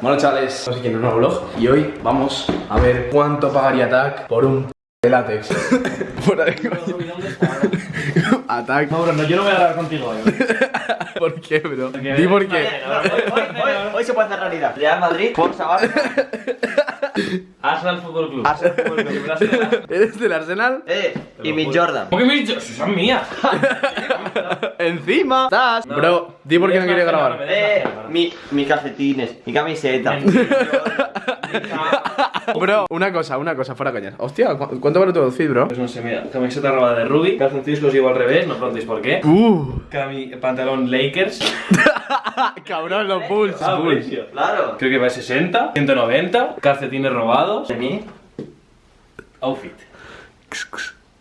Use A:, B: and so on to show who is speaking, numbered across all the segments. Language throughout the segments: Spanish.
A: Bueno chavales, no sé quién es un nuevo vlog Y hoy vamos a ver cuánto pagaría Tac por un p de látex Fuera de. Attack
B: No, bro, no, yo no voy a hablar contigo hoy.
A: ¿Por qué, bro? Di por qué
C: Hoy, hoy- hoy- hoy se puede hacer realidad. Real Madrid, Forza Barça.
B: Arsenal Fútbol Club.
C: Arsenal Fútbol Club.
A: ¿Eres del Arsenal?
C: Eh, y mi Jordan.
B: ¿Por qué dicho? Si son mías.
A: Encima estás Bro, di por qué no quiere grabar
C: Eh, mi, mi calcetines, mi camiseta.
A: Bro, una cosa, una cosa, fuera coñas Hostia, ¿cu- ¿cuánto vale tu outfit, bro?
B: Pues no sé, mira, camiseta robada de Ruby, calzoncillos los llevo al revés, no preguntéis por qué.
A: Uh
B: Cami pantalón Lakers,
A: Cabrón, los Bulls,
B: Ah,
A: Bulls.
C: Claro.
B: creo que va a 60, 190, calcetines robados,
C: ¿De mí?
B: outfit.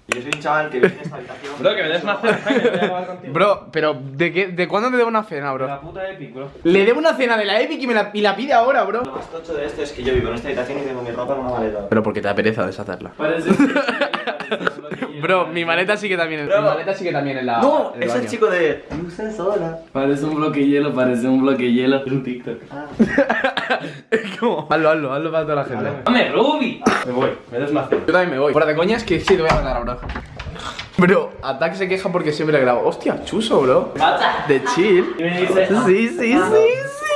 C: Yo soy un chaval que vive en esta habitación.
B: Bro, que me des una cena, Jaime, voy a acabar contigo.
A: Bro, pero ¿de qué? ¿De cuándo te debo una cena,
B: La
A: bro?
B: puta Epic, bro.
A: Le debo una cena de la Epic y me la, y la pide ahora, bro
C: Lo más tocho de esto es que yo vivo en esta habitación y tengo mi ropa en una maleta.
A: Pero porque te da pereza deshacerla
B: Parece
A: Bro, mi maleta sí que también
C: Bro.
A: Mi maleta sí que también en la
C: No,
A: en el
C: es el
A: baño.
C: chico de. Sola.
B: Parece un bloque hielo, parece un bloque hielo. Es un TikTok.
A: Es como Hazlo, hazlo, hazlo para toda la gente
B: ¡Dame, Ruby! Me voy, me des una cena.
A: Yo también me voy Fuera de coñas que sí te voy a matar, bro Bro, Attack se queja porque siempre grabo Hostia, chuso, bro De chill
B: Y me dice,
A: Sí, sí, sí, sí,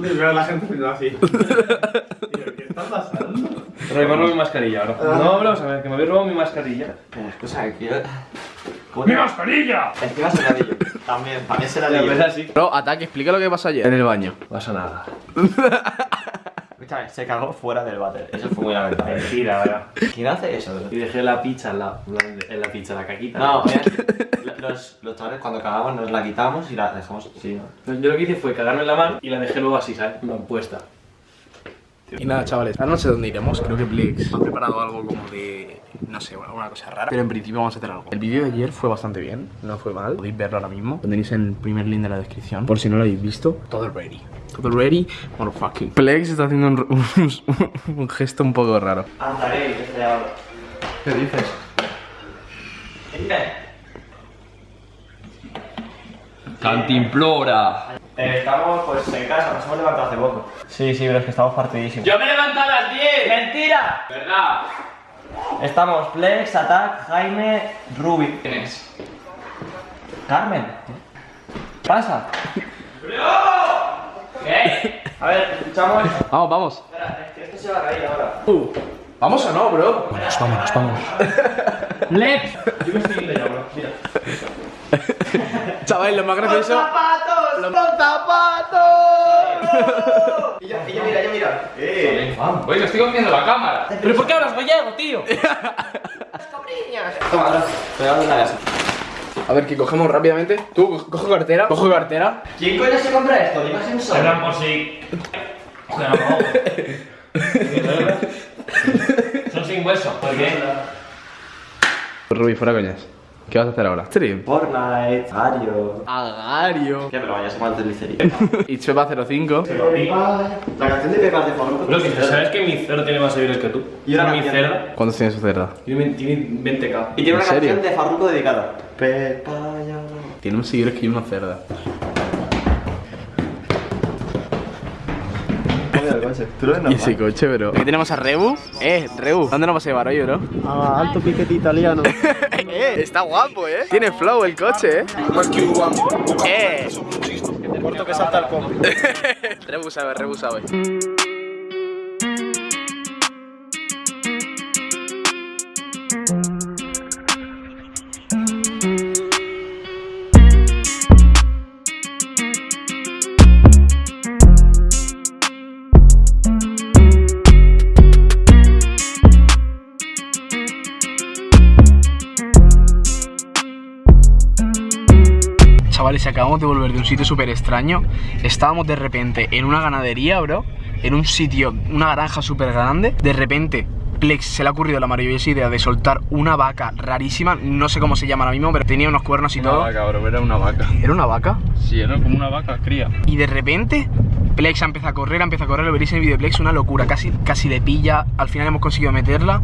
B: la gente me así. ¿Qué está pasando? Pero robo mi mascarilla ahora. No, bro, sabes que me habéis robado mi mascarilla.
C: Escucha, que yo.
B: ¡Mi mascarilla!
C: Encima se la digo. También, también se la.
A: Bro, Attack, explica lo que pasó ayer En el baño
B: Pasa nada.
C: Se cagó fuera del váter. Eso fue muy lamentable.
B: Mentira, ahora.
C: ¿Quién hace eso?
B: Y dejé la pizza en la, en la pizza, la caquita.
C: No, mira, los, los chavales cuando cagamos nos la quitamos y la dejamos así, ¿no?
B: Yo lo que hice fue cagarme en la mano y la dejé luego así, ¿sabes? En puesta.
A: Y nada, chavales, ahora no sé dónde iremos. Creo que Plex ha preparado algo como de. No sé, alguna cosa rara. Pero en principio vamos a hacer algo. El vídeo de ayer fue bastante bien, no fue mal. Podéis verlo ahora mismo. Tenéis en el primer link de la descripción. Por si no lo habéis visto. Todo ready. Todo ready, motherfucking. Plex está haciendo un, un- un gesto un poco raro.
C: Andaré, se ahora.
A: ¿Qué dices? Cantimplora.
C: Eh, estamos pues en casa, nos hemos levantado hace poco. Sí, sí, pero es que estamos partidísimos.
B: ¡Yo me levanto a las 10!
C: ¡Mentira!
B: ¿Verdad?
C: Estamos Plex, Attack, Jaime, Ruby.
B: ¿Quién es?
C: Carmen. Pasa.
B: ¿Qué?
C: A ver, escuchamos.
A: Vamos, vamos.
C: Espera, es que esto se va a caer ahora.
A: Uh, ¿Vamos o no, bro? Vámonos, vámonos, vámonos.
B: ¡Lex! Yo me estoy yendo ya, bro. Mira.
A: Chavales, lo más gracioso.
C: zapatos!
A: ¡Los zapatos!
C: Y yo, y yo mira, yo mira. Eh.
B: Oye, me estoy comiendo la cámara. ¿Pero por qué hablas gallego, tío?
C: Toma, ahora. Pegado una casa.
A: A ver, que cogemos rápidamente. Tú, co- coge cartera. Coge cartera.
C: ¿Quién coño se compra esto? Dime sin sol.
B: Hablan por si. Son sin hueso. ¿Por qué?
A: Ruby, fuera coñas. ¿Qué vas a hacer ahora? Stream.
C: Fortnite, Mario.
A: Agario.
C: ¿Qué? Pero vaya, se mal delicería.
A: Y Chepa 05.
C: La canción de Pepas de Fortnite.
B: Bro, ¿sabes que mi cerdo tiene más seguidores que tú?
C: Y una
B: mi cerda
A: ¿Cuántos tiene su cerda?
B: tiene, tiene 20k.
C: Y tiene una canción de Farruko dedicada. Pepa ya.
A: Tiene más seguidores que yo una cerda.
C: Tú lo ves
A: Y ese coche, bro. Aquí tenemos a Rebu. Eh, Rebu. ¿Dónde nos vas a llevar hoy, bro?
D: Ah, alto piquete italiano.
A: eh, está guapo, eh. Tiene flow el coche, eh. Eh.
D: Corto que salta el combi.
A: Rebu sabe, Rebu sabe. Chavales, acabamos de volver de un sitio súper extraño. Estábamos de repente en una ganadería, bro. En un sitio, una granja súper grande. De repente, Plex se le ha ocurrido la maravillosa idea de soltar una vaca rarísima. No sé cómo se llama ahora mismo, pero tenía unos cuernos y todo.
E: bro, era una vaca.
A: ¿Era una vaca?
E: Sí, era como una vaca cría.
A: Y de repente Plex empieza a correr, empieza a correr, lo veréis en el vídeo de Plex, una locura, casi, casi le pilla, al final hemos conseguido meterla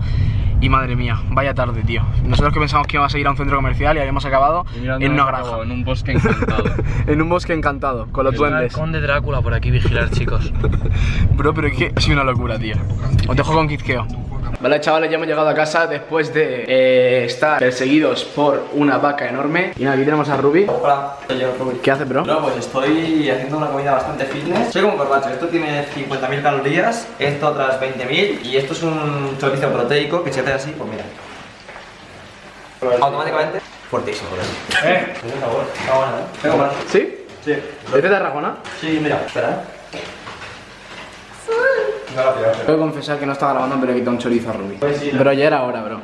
A: y madre mía, vaya tarde, tío. Nosotros que pensamos que íbamos a ir a un centro comercial y habíamos acabado en una granja.
B: En un bosque encantado.
A: en un bosque encantado, con los duendes.
B: Conde Drácula por aquí vigilar, chicos.
A: Bro, pero es que ha sido una locura, tío. Os dejo con Kizkeo. Vale, chavales, ya hemos llegado a casa después de eh, estar perseguidos por una vaca enorme. Y nada, aquí tenemos a Ruby.
C: Hola, soy yo, Rubén.
A: ¿Qué hace, bro?
C: No, pues estoy haciendo una comida bastante fitness. Soy como un corbacho. Esto tiene 50.000 calorías, esto otras 20.000 y esto es un chorizo proteico que si haces así, pues mira. Automáticamente, fuertísimo, bro.
B: Eh,
C: Tiene sabor. Está bueno, ¿eh? Tengo más.
A: ¿Sí?
C: Sí.
A: ¿Es de Tarragona?
C: Sí, mira, espera, ¿eh? Pido,
A: Tengo que confesar que no estaba grabando, pero he quitado un chorizo a Ruby.
C: Pues sí, no.
A: Pero ya era hora, bro.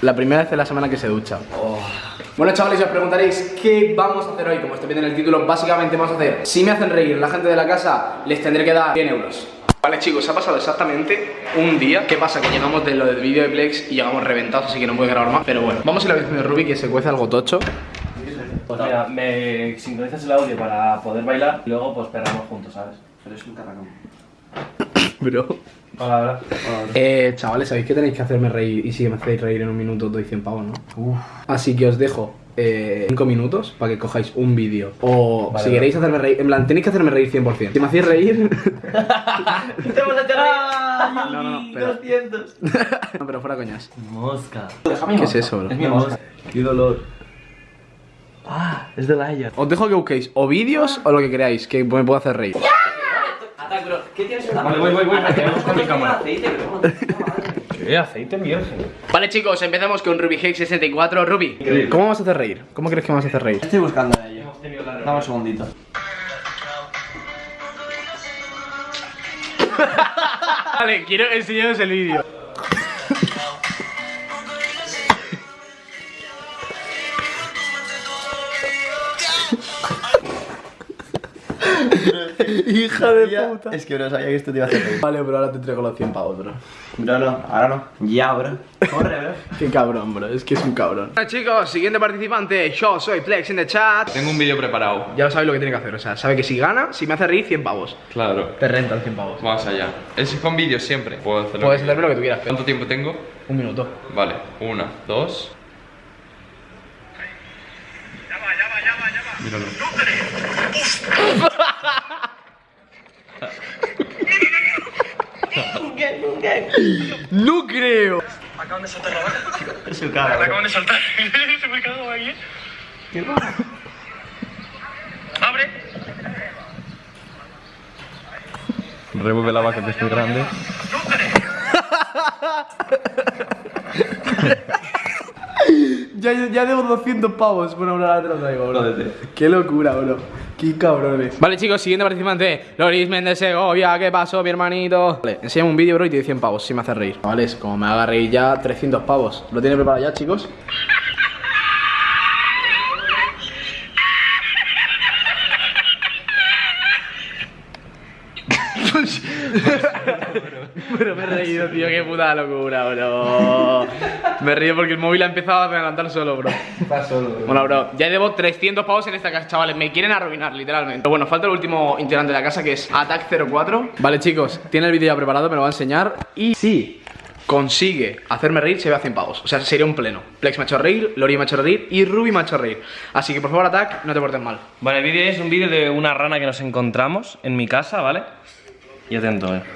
A: La primera vez de la semana que se ducha. Bueno, chavales, os preguntaréis qué vamos a hacer hoy. Como estoy viendo en el título, básicamente vamos a hacer. Si me hacen reír la gente de la casa, les tendré que dar 100 euros. Vale, chicos, ha pasado exactamente un día. ¿Qué pasa? Que llegamos de lo del vídeo de Plex y llegamos reventados, así que no puedo grabar más. Pero bueno, vamos a ir a la habitación de Ruby que se cuece algo tocho.
B: Pues mira, me sincronizas el audio para poder bailar y luego pues perramos juntos, ¿sabes?
C: Pero es un carracón.
A: Bro.
B: Hola, hola.
A: Eh, chavales, sabéis que tenéis que hacerme reír y si me hacéis reír en un minuto os doy 100 pavos, ¿no? Así que os dejo 5 minutos para que cojáis un vídeo. O
B: Vale,
A: si
B: vale.
A: queréis hacerme reír, en plan, tenéis que hacerme reír 100%. Si me hacéis reír...
C: ¡Te hemos hecho reír!
A: No, no, no, pero-
C: 200.
A: no, pero fuera coñas.
B: Mosca.
A: ¿Qué es eso, bro?
C: Es mi mosca.
B: Qué dolor. Ah, es de Laia.
A: Os dejo que busquéis o vídeos o lo que queráis, que me pueda hacer reír.
C: Bro. ¿Qué tienes en la
B: Vale, voy, voy, voy, vamos con mi cámara.
C: aceite, bro.
B: ¿Qué? Aceite virgen.
A: Vale, chicos, empezamos con Ruby Hex 64. Ruby. ¿cómo vamos a hacer reír? ¿Cómo crees que vamos a hacer reír?
C: Estoy buscando a ello. Dame un segundito.
A: Vale, quiero enseñaros el vídeo. Hija de puta.
C: Es que bro, sabía que esto te iba a hacer reír.
A: Vale, bro, ahora te entrego los 100 pavos, bro.
C: Bro, no, ahora no. Ya, bro. Corre, bro.
A: Qué cabrón, bro, es que es un cabrón. Bueno, chicos, siguiente participante. Yo soy Plex in the chat.
B: Tengo un vídeo preparado.
A: Ya sabéis lo que tiene que hacer, o sea, sabe que si gana, si me hace reír, 100 pavos.
B: Claro.
A: Te rentan 100 pavos.
B: Vamos allá. Es con vídeos siempre. Puedo hacerlo.
A: Puedes hacerme lo que tú quieras, pero
B: ¿Cuánto tiempo tengo?
A: un minuto.
B: Vale. Una, dos. Míralo.
A: ¡No creo!
C: Es su cara, bro.
B: Revuelve la vaca que estoy grande.
A: Ya, ya debo 200 pavos. Bueno, ahora te lo traigo, bro.
C: Jódete.
A: Qué locura, bro. Qué cabrones. Vale, chicos, siguiente participante. Loris Méndez Segovia. ¿Qué pasó, mi hermanito? Vale, enséñame un vídeo, bro, y te doy 100 pavos si me hace reír. Vale, es como me haga reír ya 300 pavos. ¿Lo tiene preparado ya, chicos? Pero me he reído, tío, qué puta locura, bro. Me he reído porque el móvil ha empezado a adelantar solo, bro. Bueno, bro, ya debo 300 pavos en esta casa, chavales. Me quieren arruinar, literalmente. Pero bueno, falta el último integrante de la casa que es Attack04. Vale, chicos, tiene el vídeo ya preparado, me lo va a enseñar. Y si consigue hacerme reír, se ve a 100 pavos. O sea, sería un pleno. Plex me ha hecho reír, Lori me ha hecho reír y Ruby me ha hecho reír. Así que por favor, Attack, no te portes mal.
B: Vale, el vídeo es un vídeo de una rana que nos encontramos en mi casa, ¿vale? Y atento, eh.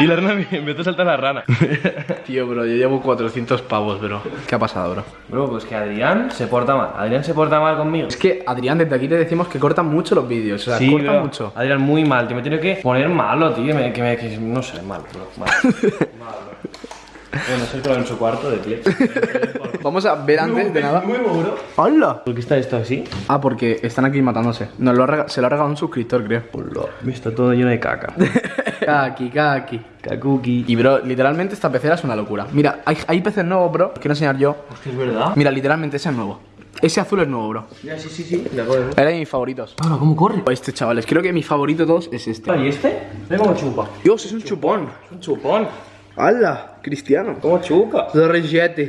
B: y la rana me empezó a saltar la rana.
A: Tío, bro, yo llevo 400 pavos, bro. ¿Qué ha pasado, bro?
B: Bro, pues que Adrián se porta mal. Adrián se porta mal conmigo.
A: Es que, Adrián, desde aquí te decimos que cortan mucho los vídeos. O sea,
B: Sí,
A: cortan
B: bro.
A: mucho.
B: Adrián, muy mal. Tío, me tiene que poner malo, tío. me- que me, que no sé, malo, bro. Malo. Malo, bro. Bueno, soy todo en su cuarto de pie.
A: Vamos a ver antes de nada.
B: nuevo, bro.
A: ¡Hola!
B: ¿Por qué está esto así?
A: Ah, porque están aquí matándose. Nos lo ha se lo ha regalado un suscriptor, creo.
B: Está todo lleno de caca.
A: Kaki, kaki.
B: Kakuki.
A: Y bro, literalmente esta pecera es una locura. Mira, hay, hay peces nuevos, bro. Quiero enseñar yo.
B: Hostia, es verdad.
A: Mira, literalmente ese es nuevo. Ese azul es nuevo, bro.
B: Ya, sí, sí, sí. De acuerdo.
A: Era de mis favoritos.
B: Ahora, ¿cómo corre?
A: Este, chavales, creo que mi favorito de todos es este.
B: ¿Y este? Mira cómo chupa.
A: Dios, es un chupón.
B: Un chupón.
A: ¡Hala! Cristiano.
B: ¿Cómo chupa?
A: Zorrillete.